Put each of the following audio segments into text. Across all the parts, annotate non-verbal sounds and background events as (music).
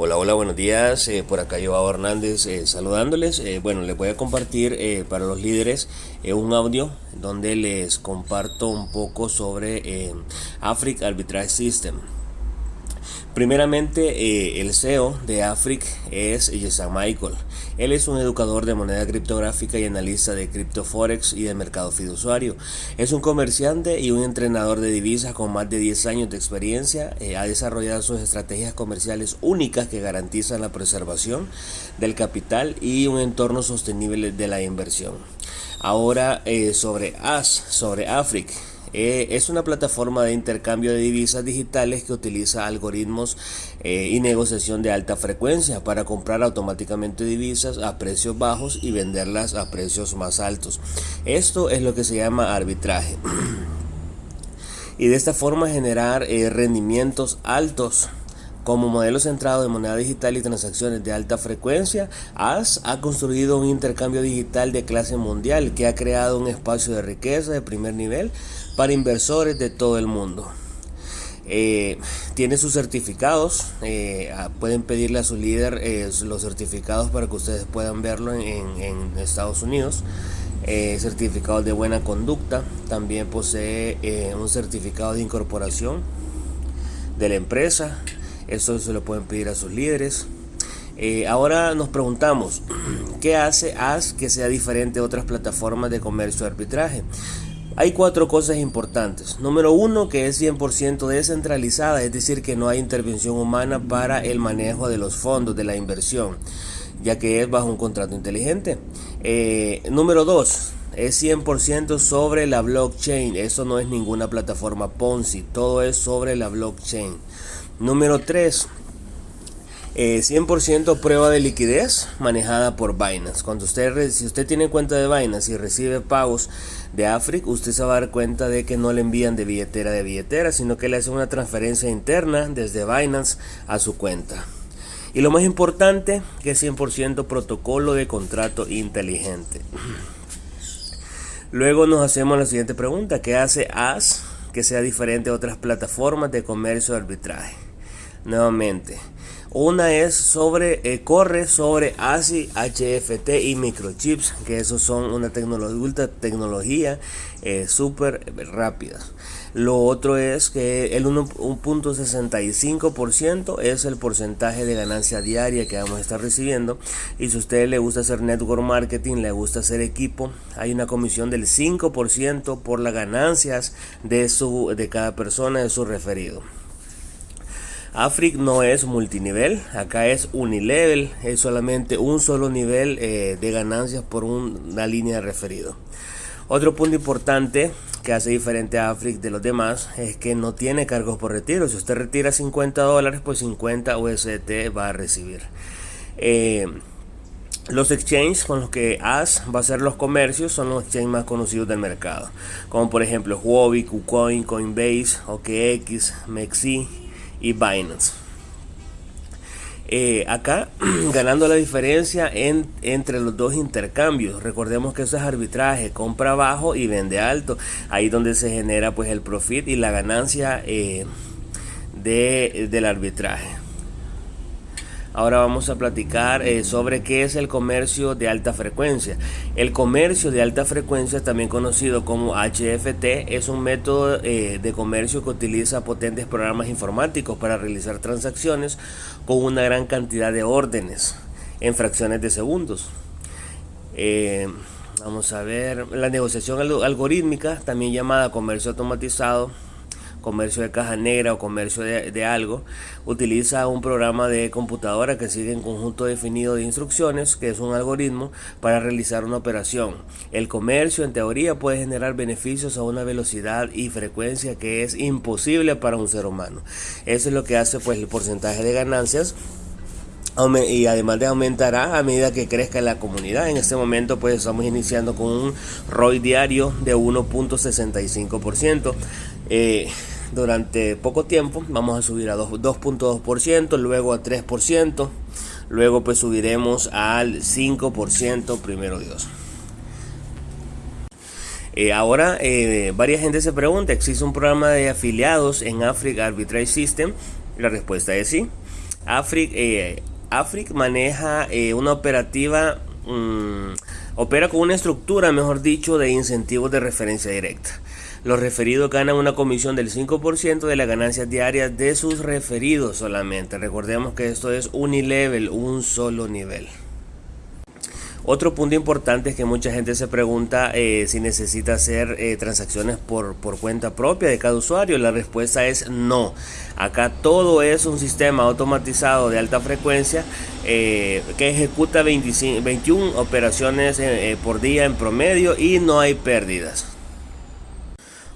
Hola, hola, buenos días. Eh, por acá Joao Hernández eh, saludándoles. Eh, bueno, les voy a compartir para los líderes un audio donde les comparto un poco sobre Africa Arbitrage System. Primeramente, eh, el CEO de Afric es Jason Michael. Él es un educador de moneda criptográfica y analista de criptoforex y de mercado fiduciario. Es un comerciante y un entrenador de divisas con más de 10 años de experiencia. Eh, ha desarrollado sus estrategias comerciales únicas que garantizan la preservación del capital y un entorno sostenible de la inversión. Ahora eh, sobre AS, sobre Afric. Eh, es una plataforma de intercambio de divisas digitales que utiliza algoritmos eh, y negociación de alta frecuencia para comprar automáticamente divisas a precios bajos y venderlas a precios más altos. Esto es lo que se llama arbitraje. (clears throat) y de esta forma generar eh, rendimientos altos como modelo centrado en moneda digital y transacciones de alta frecuencia, AS ha construido un intercambio digital de clase mundial que ha creado un espacio de riqueza de primer nivel para inversores de todo el mundo. Eh, tiene sus certificados, eh, pueden pedirle a su líder eh, los certificados para que ustedes puedan verlo en, Estados Unidos. certificados de buena conducta, también posee un certificado de incorporación de la empresa, eso se lo pueden pedir a sus líderes. Eh, ahora nos preguntamos, (clears throat) ¿qué hace AS que sea diferente a otras plataformas de comercio de arbitraje? Hay cuatro cosas importantes. Número uno, que es 100% descentralizada, es decir, que no hay intervención humana para el manejo de los fondos, de la inversión, ya que es bajo un contrato inteligente. Eh, número dos, es 100% sobre la blockchain. Eso no es ninguna plataforma Ponzi, todo es sobre la blockchain. Número 3. 100% eh, prueba de liquidez manejada por Binance. Cuando usted, si usted tiene cuenta de Binance y recibe pagos de Afric, usted se va a dar cuenta de que no le envían de billetera de billetera, sino que le hacen una transferencia interna desde Binance a su cuenta. Y lo más importante, que es 100% protocolo de contrato inteligente. Luego nos hacemos la siguiente pregunta, ¿qué hace AS que sea diferente a otras plataformas de comercio de arbitraje? Nuevamente. Una es sobre, eh, corre sobre ASI, HFT y microchips, que esos son una tecnología, tecnología eh, súper rápida. Lo otro es que el 1.65% es el porcentaje de ganancia diaria que vamos a estar recibiendo. Y si a usted le gusta hacer network marketing, le gusta hacer equipo, hay una comisión del 5% por las ganancias de, su, de cada persona de su referido. Afric no es multinivel, acá es unilevel, es solamente un solo nivel eh, de ganancias por una línea de referido. Otro punto importante que hace diferente a Afric de los demás es que no tiene cargos por retiro. Si usted retira 50 dólares, pues 50 UST va a recibir. Eh, los exchanges con los que AS va a hacer los comercios son los exchanges más conocidos del mercado, como por ejemplo Huobi, KuCoin, Coinbase, OKX, Mexi, y Binance. Eh, acá (clears throat) ganando la diferencia en, entre los dos intercambios. Recordemos que eso es arbitraje, compra bajo y vende alto. Ahí donde se genera pues el profit y la ganancia eh, de, del arbitraje. Ahora vamos a platicar eh, sobre qué es el comercio de alta frecuencia. El comercio de alta frecuencia, también conocido como HFT, es un método eh, de comercio que utiliza potentes programas informáticos para realizar transacciones con una gran cantidad de órdenes en fracciones de segundos. Eh, vamos a ver, la negociación algorítmica, también llamada comercio automatizado, comercio de caja negra o comercio de, algo, utiliza un programa de computadora que sigue un conjunto definido de instrucciones, que es un algoritmo, para realizar una operación. El comercio en teoría puede generar beneficios a una velocidad y frecuencia que es imposible para un ser humano. Eso es lo que hace pues el porcentaje de ganancias y además de aumentará a medida que crezca la comunidad. En este momento pues estamos iniciando con un ROI diario de 1.65%. Eh, durante poco tiempo vamos a subir a 2.2%, luego a 3%, luego pues subiremos al 5% primero Dios. Eh, ahora, eh, varias gente se pregunta, ¿existe un programa de afiliados en Africa Arbitrage System? La respuesta es sí. Afric, eh, maneja eh, una operativa, mm, opera con una estructura, mejor dicho, de incentivos de referencia directa. Los referidos ganan una comisión del 5% de las ganancias diarias de sus referidos solamente. Recordemos que esto es unilevel, un solo nivel. Otro punto importante es que mucha gente se pregunta eh, si necesita hacer eh, transacciones por, cuenta propia de cada usuario. La respuesta es no. Acá todo es un sistema automatizado de alta frecuencia eh, que ejecuta 21 operaciones por día en promedio y no hay pérdidas.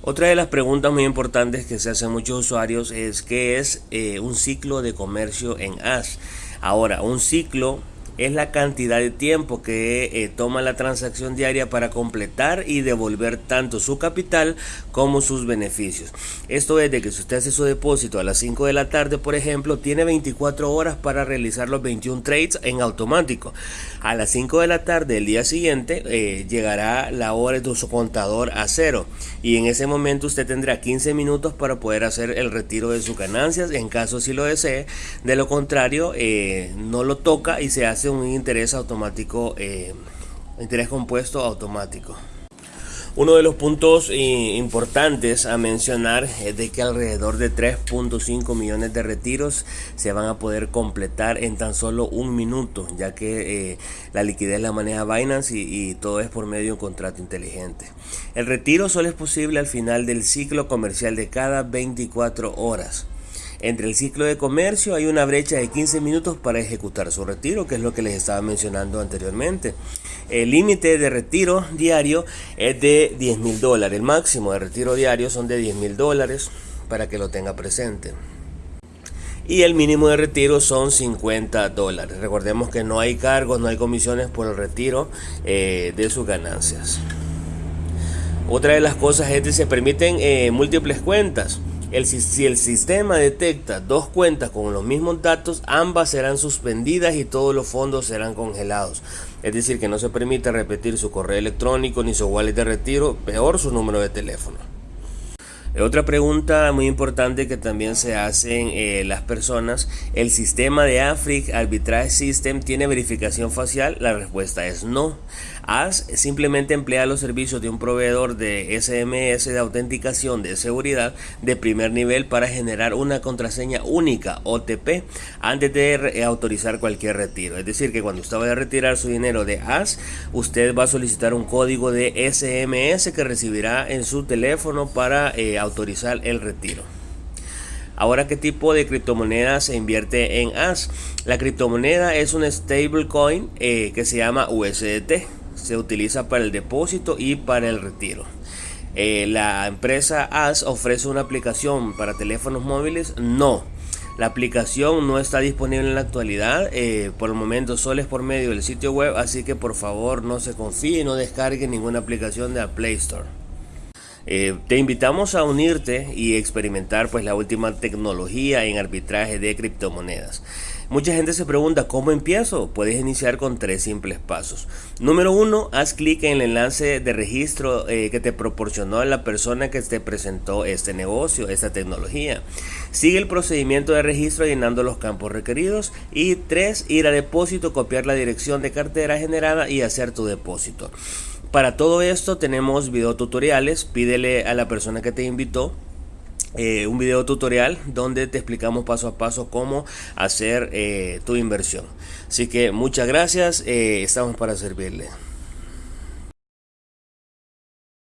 Otra de las preguntas muy importantes que se hacen muchos usuarios es qué es un ciclo de comercio en AS. Ahora, un ciclo es la cantidad de tiempo que eh, toma la transacción diaria para completar y devolver tanto su capital como sus beneficios. Esto es de que si usted hace su depósito a las 5 de la tarde, por ejemplo, tiene 24 horas para realizar los 21 trades en automático. A las 5 de la tarde del día siguiente eh, llegará la hora de su contador a cero y en ese momento usted tendrá 15 minutos para poder hacer el retiro de sus ganancias en caso si lo desee. De lo contrario, eh, no lo toca y se hace un interés automático, eh, interés compuesto automático. Uno de los puntos eh, importantes a mencionar es de que alrededor de 3.5 millones de retiros se van a poder completar en tan solo un minuto, ya que eh, la liquidez la maneja Binance y, y, todo es por medio de un contrato inteligente. El retiro solo es posible al final del ciclo comercial de cada 24 horas. Entre el ciclo de comercio hay una brecha de 15 minutos para ejecutar su retiro, que es lo que les estaba mencionando anteriormente. El límite de retiro diario es de 10 mil dólares. El máximo de retiro diario son de 10 mil dólares para que lo tenga presente. Y el mínimo de retiro son 50 dólares. Recordemos que no hay cargos, no hay comisiones por el retiro eh, de sus ganancias. Otra de las cosas es que se permiten eh, múltiples cuentas si el sistema detecta dos cuentas con los mismos datos, ambas serán suspendidas y todos los fondos serán congelados. Es decir, que no se permite repetir su correo electrónico ni su wallet de retiro, peor su número de teléfono. Otra pregunta muy importante que también se hacen eh, las personas, ¿el sistema de Afric Arbitrage System tiene verificación facial? La respuesta es no. AS simplemente emplea los servicios de un proveedor de SMS de autenticación de seguridad de primer nivel para generar una contraseña única OTP antes de autorizar cualquier retiro. Es decir, que cuando usted vaya a retirar su dinero de AS, usted va a solicitar un código de SMS que recibirá en su teléfono para eh, autorizar el retiro. Ahora, ¿qué tipo de criptomoneda se invierte en AS? La criptomoneda es un stablecoin eh, que se llama USDT se utiliza para el depósito y para el retiro. Eh, la empresa AS ofrece una aplicación para teléfonos móviles. No, la aplicación no está disponible en la actualidad. Eh, por el momento solo es por medio del sitio web. Así que por favor no se confíe y no descargue ninguna aplicación de la Play Store. Eh, te invitamos a unirte y experimentar pues la última tecnología en arbitraje de criptomonedas. Mucha gente se pregunta cómo empiezo. Puedes iniciar con tres simples pasos. Número uno, haz clic en el enlace de registro eh, que te proporcionó la persona que te presentó este negocio, esta tecnología. Sigue el procedimiento de registro llenando los campos requeridos. Y tres, ir a depósito, copiar la dirección de cartera generada y hacer tu depósito. Para todo esto tenemos videotutoriales. Pídele a la persona que te invitó eh, un video tutorial donde te explicamos paso a paso cómo hacer eh, tu inversión. Así que muchas gracias, eh, estamos para servirle.